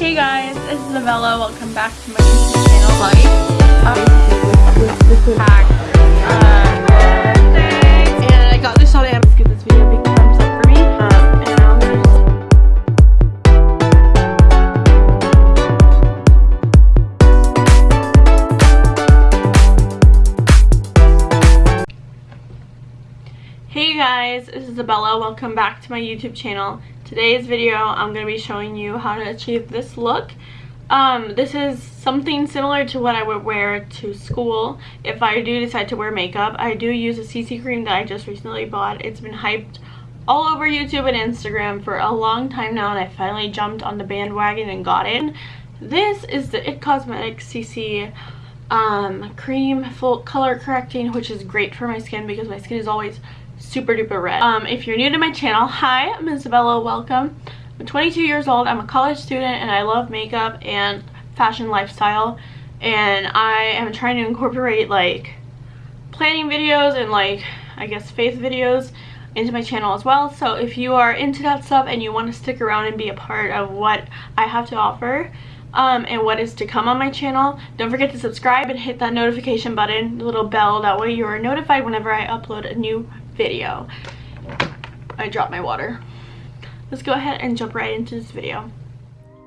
Hey guys, it's Isabella. Welcome back to my YouTube channel. Like, um, uh, and I got this on Amazon. Give this video a big thumbs up for me. Um, and I'm gonna Hey guys, it's Isabella. Welcome back to my YouTube channel. Today's video, I'm going to be showing you how to achieve this look. Um, this is something similar to what I would wear to school if I do decide to wear makeup. I do use a CC cream that I just recently bought. It's been hyped all over YouTube and Instagram for a long time now and I finally jumped on the bandwagon and got it. This is the IT Cosmetics CC um, cream full color correcting which is great for my skin because my skin is always super duper red. Um, if you're new to my channel, hi, I'm Isabella, welcome. I'm 22 years old, I'm a college student and I love makeup and fashion lifestyle and I am trying to incorporate like planning videos and like I guess faith videos into my channel as well so if you are into that stuff and you want to stick around and be a part of what I have to offer um, and what is to come on my channel. Don't forget to subscribe and hit that notification button, the little bell, that way you are notified whenever I upload a new video. I dropped my water. Let's go ahead and jump right into this video.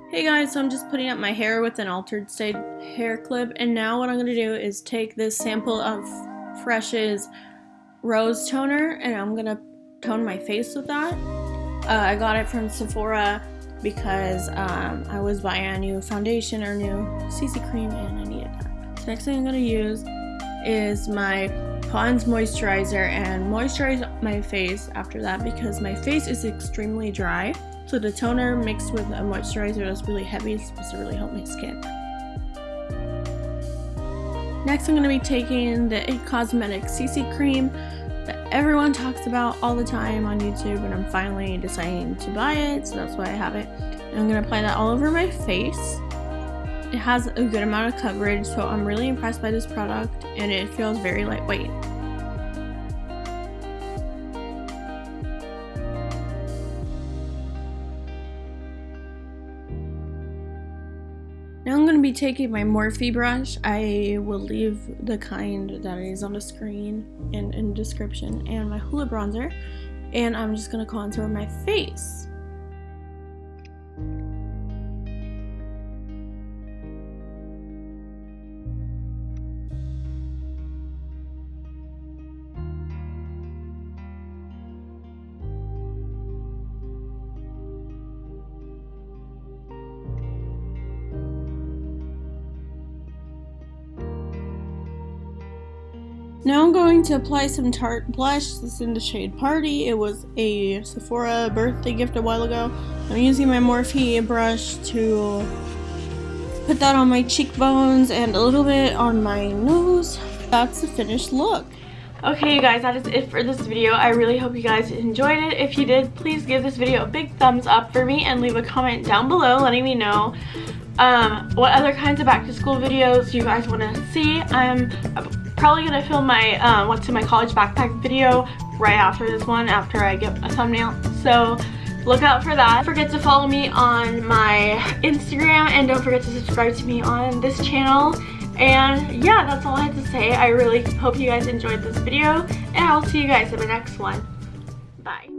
Hey guys, so I'm just putting up my hair with an altered state hair clip and now what I'm going to do is take this sample of Fresh's Rose Toner and I'm going to tone my face with that. Uh, I got it from Sephora because um, I was buying a new foundation or new CC cream and I needed that. Next thing I'm going to use is my Pond's moisturizer and moisturize my face after that because my face is extremely dry. So the toner mixed with a moisturizer that's really heavy is supposed to really help my skin. Next I'm going to be taking the IT Cosmetics CC cream that everyone talks about all the time on YouTube and I'm finally deciding to buy it so that's why I have it. And I'm going to apply that all over my face. It has a good amount of coverage so I'm really impressed by this product and it feels very lightweight. Now I'm going to be taking my Morphe brush. I will leave the kind that is on the screen and in description and my Hoola bronzer. And I'm just going to contour my face. Now I'm going to apply some Tarte blush. This is in the shade Party. It was a Sephora birthday gift a while ago. I'm using my Morphe brush to put that on my cheekbones and a little bit on my nose. That's the finished look. Okay, you guys, that is it for this video. I really hope you guys enjoyed it. If you did, please give this video a big thumbs up for me and leave a comment down below letting me know um, what other kinds of back to school videos you guys want to see. I'm probably going to film my um, what's in my college backpack video right after this one after I get a thumbnail. So look out for that. Don't forget to follow me on my Instagram and don't forget to subscribe to me on this channel. And yeah, that's all I have to say. I really hope you guys enjoyed this video and I'll see you guys in the next one. Bye.